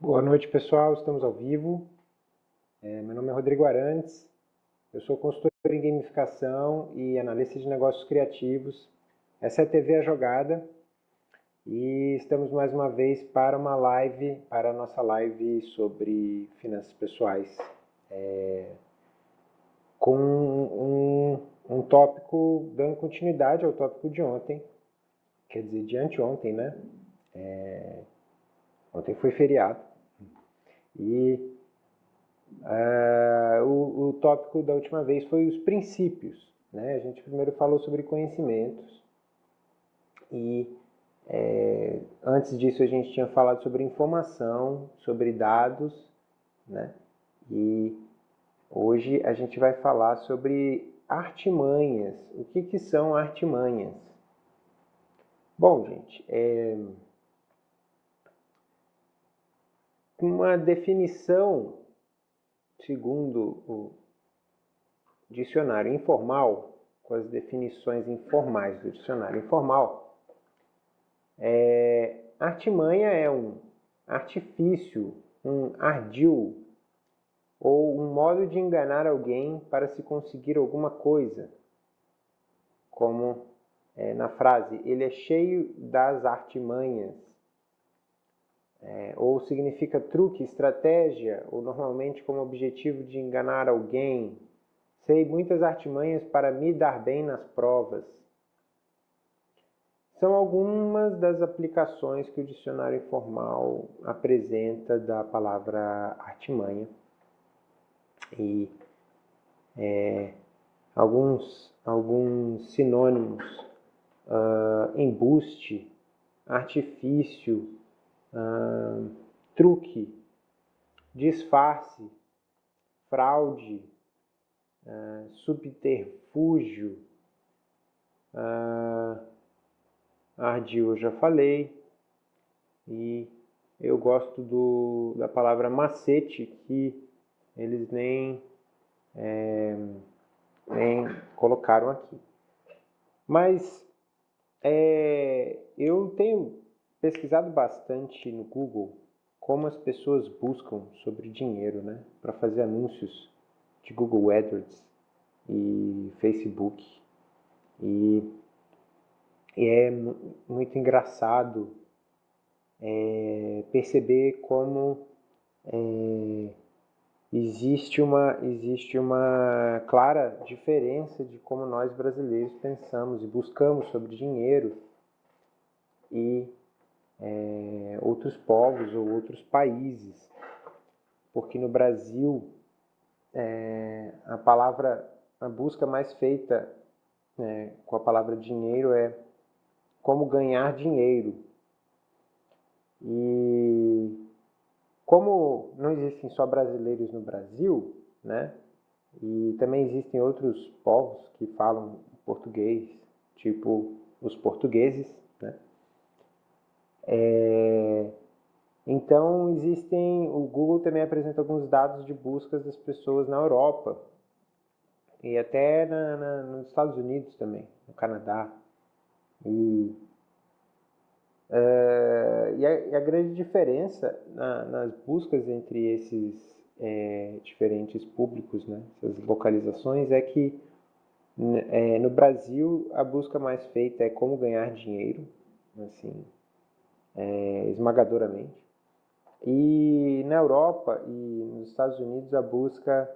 Boa noite, pessoal. Estamos ao vivo. É, meu nome é Rodrigo Arantes. Eu sou consultor em gamificação e analista de negócios criativos. Essa é a TV A Jogada e estamos mais uma vez para uma live, para a nossa live sobre finanças pessoais, é, com um, um tópico dando continuidade ao tópico de ontem, quer dizer, de anteontem, né? É, ontem foi feriado. E uh, o, o tópico da última vez foi os princípios. Né? A gente primeiro falou sobre conhecimentos e é, antes disso a gente tinha falado sobre informação, sobre dados, né? E hoje a gente vai falar sobre artimanhas. O que, que são artimanhas? Bom, gente, é, uma definição, segundo o dicionário informal, com as definições informais do dicionário informal, é, artimanha é um artifício, um ardil, ou um modo de enganar alguém para se conseguir alguma coisa, como é, na frase, ele é cheio das artimanhas, é, ou significa truque, estratégia, ou normalmente como objetivo de enganar alguém. Sei muitas artimanhas para me dar bem nas provas. São algumas das aplicações que o dicionário informal apresenta da palavra artimanha. E é, alguns, alguns sinônimos, uh, embuste, artifício, truque, disfarce, fraude, subterfúgio, ardil eu já falei, e eu gosto do, da palavra macete, que eles nem, é, nem colocaram aqui. Mas é, eu tenho pesquisado bastante no Google como as pessoas buscam sobre dinheiro, né, para fazer anúncios de Google AdWords e Facebook. E, e é muito engraçado é, perceber como é, existe, uma, existe uma clara diferença de como nós brasileiros pensamos e buscamos sobre dinheiro e é, outros povos ou outros países, porque no Brasil é, a palavra, a busca mais feita é, com a palavra dinheiro é como ganhar dinheiro. E como não existem só brasileiros no Brasil, né? E também existem outros povos que falam português, tipo os portugueses, né? É, então, existem. O Google também apresenta alguns dados de buscas das pessoas na Europa e até na, na, nos Estados Unidos também, no Canadá. E, uh, e, a, e, a, grande diferença na, nas buscas entre esses é, diferentes públicos, né, essas localizações, é que é, no Brasil a busca mais feita é como ganhar dinheiro, assim, é, esmagadoramente. E na Europa e nos Estados Unidos a busca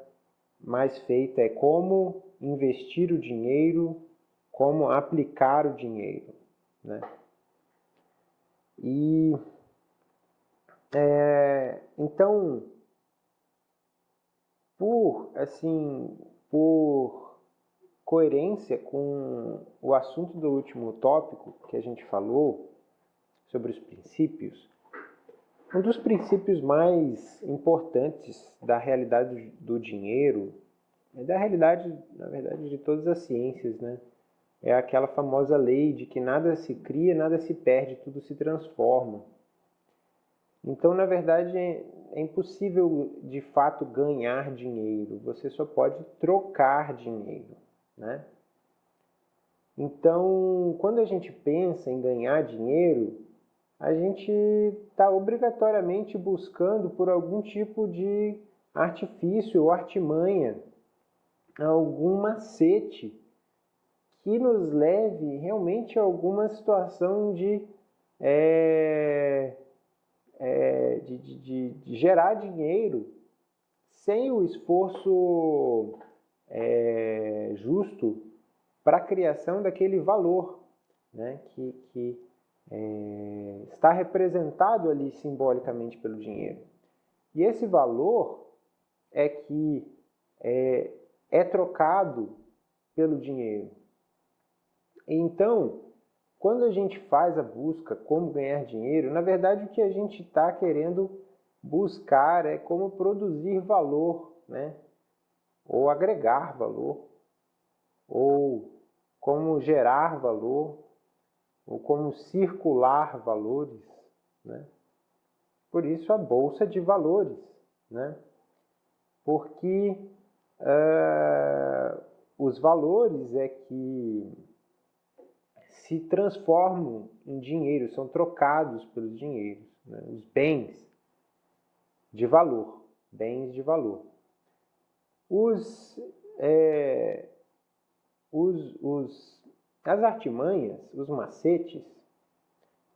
mais feita é como investir o dinheiro, como aplicar o dinheiro, né? E é, então, por assim, por coerência com o assunto do último tópico que a gente falou, sobre os princípios, um dos princípios mais importantes da realidade do dinheiro, é da realidade, na verdade, de todas as ciências, né? É aquela famosa lei de que nada se cria, nada se perde, tudo se transforma. Então, na verdade, é impossível de fato ganhar dinheiro, você só pode trocar dinheiro, né? Então, quando a gente pensa em ganhar dinheiro, a gente está obrigatoriamente buscando por algum tipo de artifício ou artimanha, algum macete que nos leve realmente a alguma situação de, é, é, de, de, de, gerar dinheiro sem o esforço é, justo para a criação daquele valor né, que, que é, está representado ali simbolicamente pelo dinheiro. E esse valor é que é, é trocado pelo dinheiro. Então, quando a gente faz a busca como ganhar dinheiro, na verdade o que a gente está querendo buscar é como produzir valor, né? ou agregar valor, ou como gerar valor, ou como circular valores. Né? Por isso a bolsa de valores, né? porque uh, os valores é que se transformam em dinheiro, são trocados pelos dinheiros, né? os bens de valor, bens de valor. Os, é, os, os, as artimanhas, os macetes,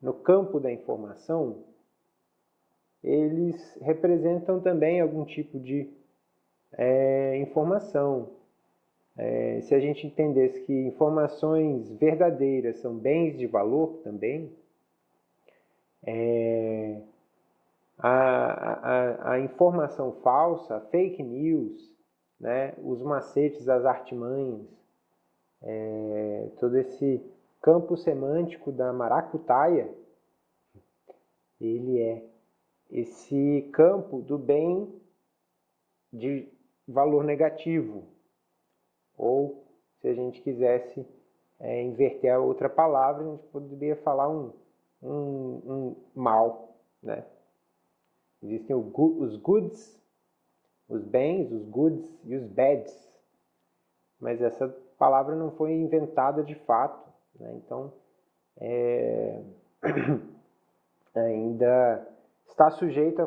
no campo da informação, eles representam também algum tipo de é, informação, é, se a gente entendesse que informações verdadeiras são bens de valor também, é, a, a, a, informação falsa, fake news, né, os macetes, as artimanhas, é, todo esse campo semântico da maracutaia, ele é esse campo do bem de valor negativo, ou, se a gente quisesse é, inverter a outra palavra, a gente poderia falar um, um, um mal. Né? Existem os goods, os bens, os goods e os bads. Mas essa palavra não foi inventada de fato. Né? Então, é, ainda está sujeito à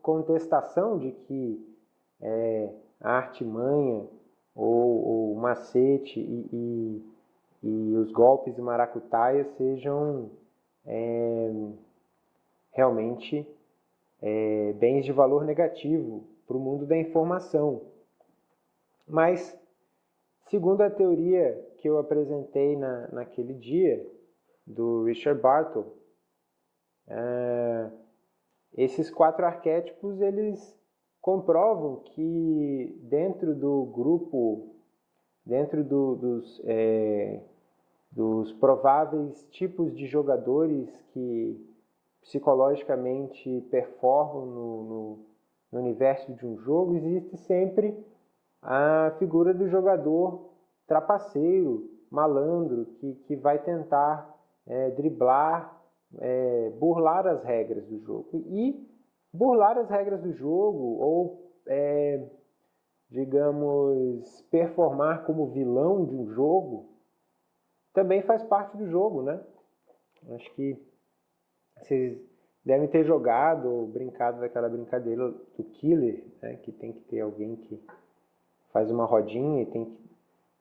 contestação de que é, a artimanha ou, o macete e, e, e, os golpes de maracutaia sejam é, realmente é, bens de valor negativo para o mundo da informação. Mas, segundo a teoria que eu apresentei na, naquele dia, do Richard Bartle, é, esses quatro arquétipos eles comprovam que dentro do grupo, dentro do, dos, é, dos prováveis tipos de jogadores que psicologicamente performam no, no, no universo de um jogo, existe sempre a figura do jogador trapaceiro, malandro, que, que vai tentar é, driblar, é, burlar as regras do jogo. E burlar as regras do jogo ou, é, digamos, performar como vilão de um jogo também faz parte do jogo, né? Acho que vocês devem ter jogado ou brincado daquela brincadeira do killer, né? que tem que ter alguém que faz uma rodinha e tem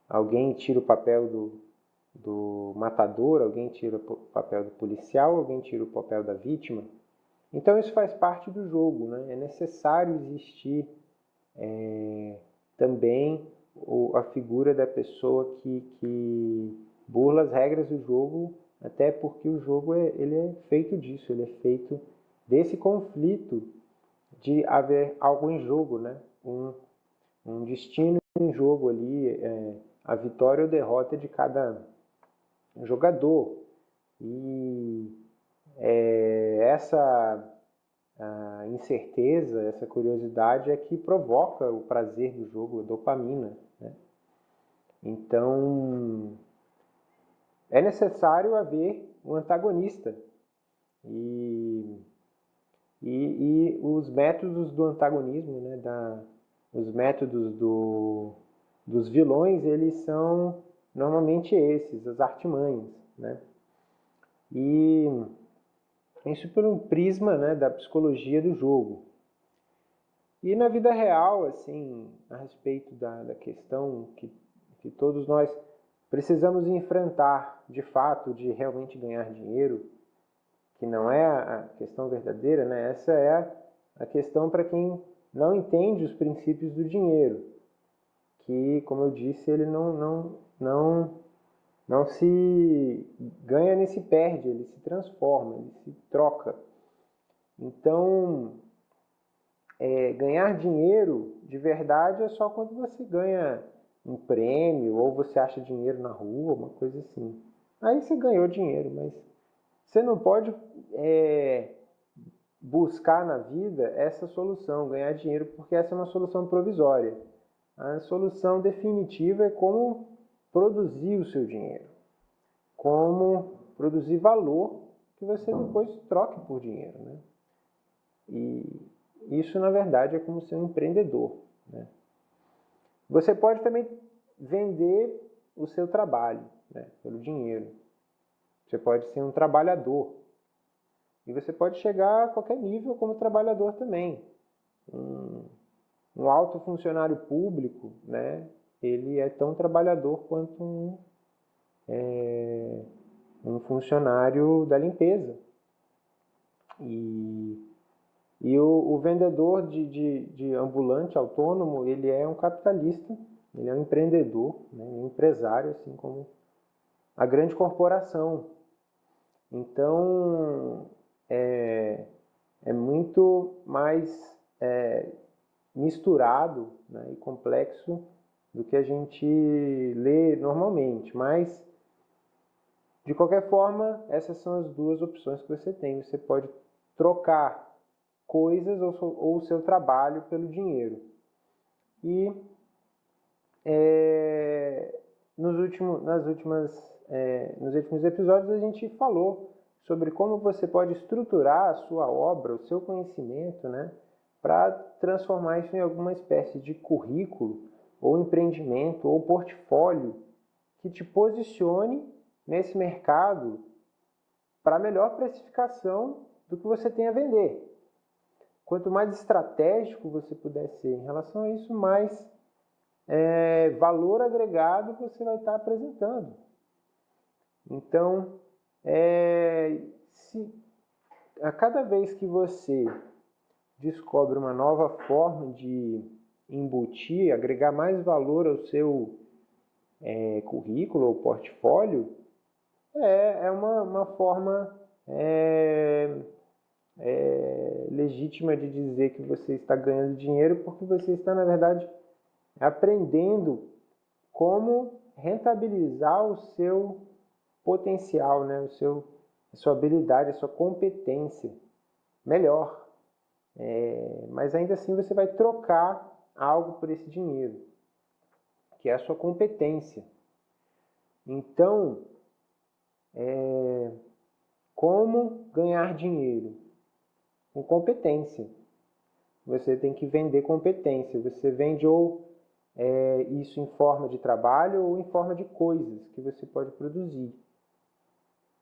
alguém tira o papel do, do matador, alguém tira o papel do policial, alguém tira o papel da vítima. Então isso faz parte do jogo, né? é necessário existir é, também o, a figura da pessoa que, que burla as regras do jogo, até porque o jogo é, ele é feito disso, ele é feito desse conflito de haver algo em jogo, né? um, um destino em jogo ali, é, a vitória ou derrota de cada jogador. E é, essa incerteza, essa curiosidade é que provoca o prazer do jogo, a dopamina. Né? Então, é necessário haver um antagonista. E, e, e os métodos do antagonismo, né, da, os métodos do, dos vilões, eles são normalmente esses, as artimanhas. Né? E Isso por um prisma né, da psicologia do jogo. E na vida real, assim, a respeito da, da questão que, que todos nós precisamos enfrentar, de fato, de realmente ganhar dinheiro, que não é a questão verdadeira, né? Essa é a questão para quem não entende os princípios do dinheiro, que, como eu disse, ele não, não, não, não se ganha nem se perde, ele se transforma, ele se troca. Então, é, ganhar dinheiro de verdade é só quando você ganha um prêmio ou você acha dinheiro na rua, uma coisa assim. Aí você ganhou dinheiro, mas você não pode é, buscar na vida essa solução, ganhar dinheiro, porque essa é uma solução provisória. A solução definitiva é como produzir o seu dinheiro, como produzir valor que você depois troque por dinheiro. Né? E isso, na verdade, é como ser um empreendedor. Né? Você pode também vender o seu trabalho né, pelo dinheiro. Você pode ser um trabalhador. E você pode chegar a qualquer nível como trabalhador também. Um, um alto funcionário público, né, ele é tão trabalhador quanto um, é, um funcionário da limpeza. E e o, o vendedor de, de, de, ambulante autônomo, ele é um capitalista, ele é um empreendedor, né, um empresário, assim como a grande corporação. Então, é, é muito mais é, misturado né, e complexo do que a gente lê normalmente, mas de qualquer forma, essas são as duas opções que você tem. Você pode trocar coisas ou o seu trabalho pelo dinheiro. E é, nos, últimos, nas últimas, é, nos últimos episódios a gente falou sobre como você pode estruturar a sua obra, o seu conhecimento, né, para transformar isso em alguma espécie de currículo, ou empreendimento, ou portfólio que te posicione nesse mercado para melhor precificação do que você tem a vender. Quanto mais estratégico você puder ser em relação a isso, mais é, valor agregado você vai estar apresentando. Então, é, se a cada vez que você descobre uma nova forma de embutir, agregar mais valor ao seu é, currículo ou portfólio, é, é uma, uma forma é, é, legítima de dizer que você está ganhando dinheiro, porque você está, na verdade, aprendendo como rentabilizar o seu potencial, né? o seu, a sua habilidade, a sua competência melhor. É, mas ainda assim você vai trocar algo por esse dinheiro, que é a sua competência. Então, é, como ganhar dinheiro? com competência. Você tem que vender competência. Você vende ou é, isso em forma de trabalho ou em forma de coisas que você pode produzir.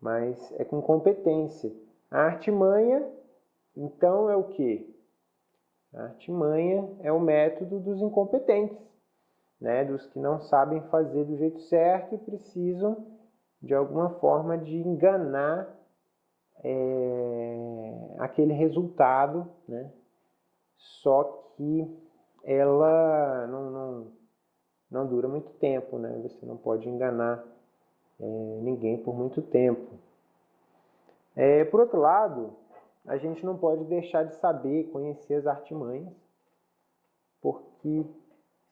Mas é com competência. A artimanha, então, é o que? A artimanha é o método dos incompetentes, né? dos que não sabem fazer do jeito certo e precisam, de alguma forma, de enganar é, aquele resultado, né? só que ela não, não, não dura muito tempo, né? você não pode enganar é, ninguém por muito tempo. É, por outro lado, a gente não pode deixar de saber, conhecer as artimanhas, porque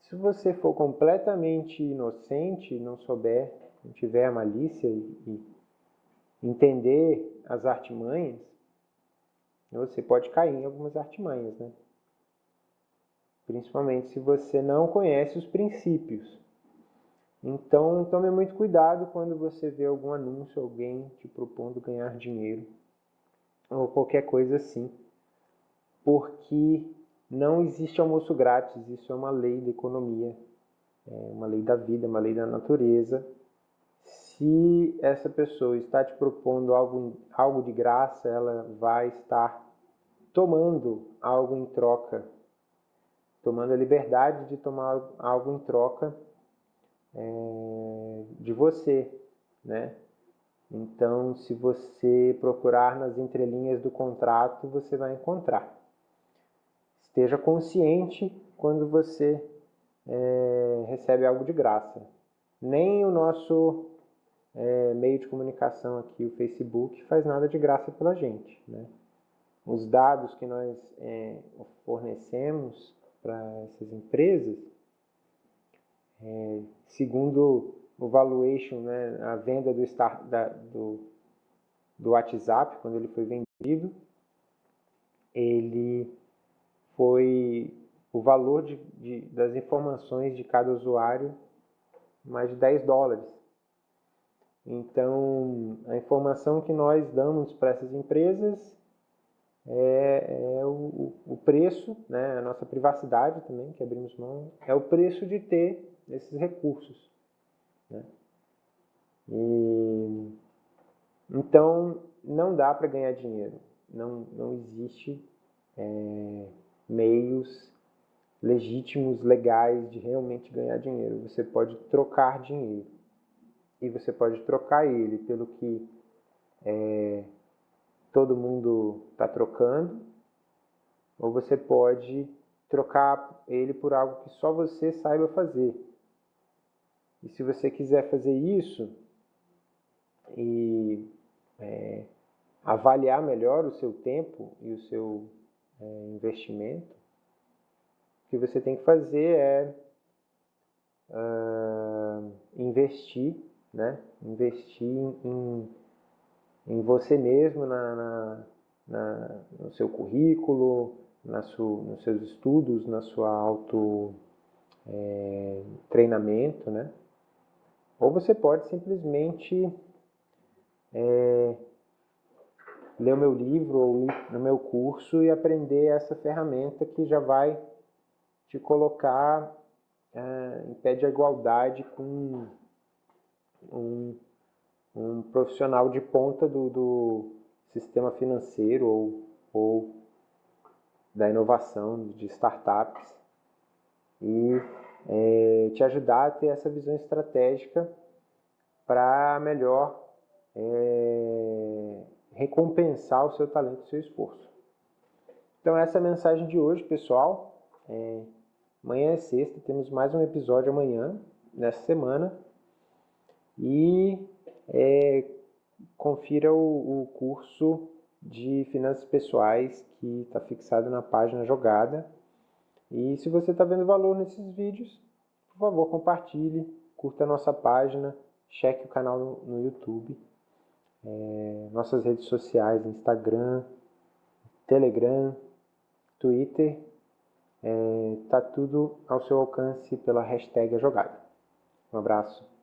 se você for completamente inocente, não souber, não tiver malícia e entender as artimanhas, você pode cair em algumas artimanhas, né? Principalmente se você não conhece os princípios. Então, tome muito cuidado quando você vê algum anúncio, alguém te propondo ganhar dinheiro ou qualquer coisa assim, porque não existe almoço grátis, isso é uma lei da economia, é uma lei da vida, uma lei da natureza. Se essa pessoa está te propondo algo, algo de graça, ela vai estar tomando algo em troca, tomando a liberdade de tomar algo em troca é, de você, né? Então, se você procurar nas entrelinhas do contrato, você vai encontrar. Esteja consciente quando você é, recebe algo de graça. Nem o nosso é, meio de comunicação aqui, o Facebook, faz nada de graça pela gente. Né? Os dados que nós é, fornecemos para essas empresas, é, segundo o valuation, né, a venda do, start, da, do, do WhatsApp, quando ele foi vendido, ele foi o valor de, de, das informações de cada usuário mais de 10 dólares. Então, a informação que nós damos para essas empresas é, é o, o, preço, né, a nossa privacidade também, que abrimos mão, é o preço de ter esses recursos. Né? E, então, não dá para ganhar dinheiro. Não, não existe é, meios legítimos, legais de realmente ganhar dinheiro. Você pode trocar dinheiro. E você pode trocar ele pelo que é, todo mundo está trocando, ou você pode trocar ele por algo que só você saiba fazer. E se você quiser fazer isso e é, avaliar melhor o seu tempo e o seu é, investimento, o que você tem que fazer é uh, investir, né? investir em, em você mesmo, na, na, na no seu currículo, na sua, nos seus estudos, na sua auto é, treinamento, né? Ou você pode simplesmente é, ler o meu livro ou no meu curso e aprender essa ferramenta que já vai te colocar é, em pé de igualdade com um, um profissional de ponta do, do sistema financeiro ou, ou da inovação de startups. E é, te ajudar a ter essa visão estratégica para melhor é, recompensar o seu talento e o seu esforço. Então essa é a mensagem de hoje, pessoal. É, amanhã é sexta, temos mais um episódio amanhã, nessa semana. E é, confira o, o curso de finanças pessoais que está fixado na página jogada. E se você está vendo valor nesses vídeos, por favor compartilhe, curta a nossa página, cheque o canal no, YouTube é, nossas redes sociais, Instagram, Telegram, Twitter, está é, tá tudo ao seu alcance pela hashtag jogada. Um abraço.